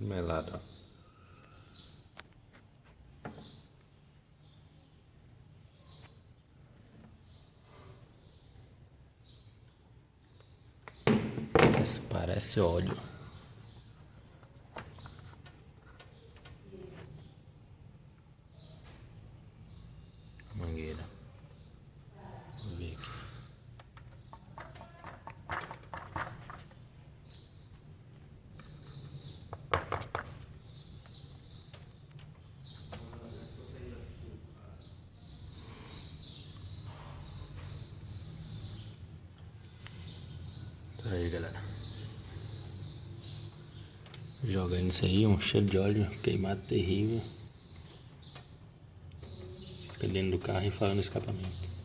melada. Isso parece óleo. Tá aí, galera. Jogando isso aí, um cheiro de óleo queimado terrível. Fica dentro do carro e fala no escapamento.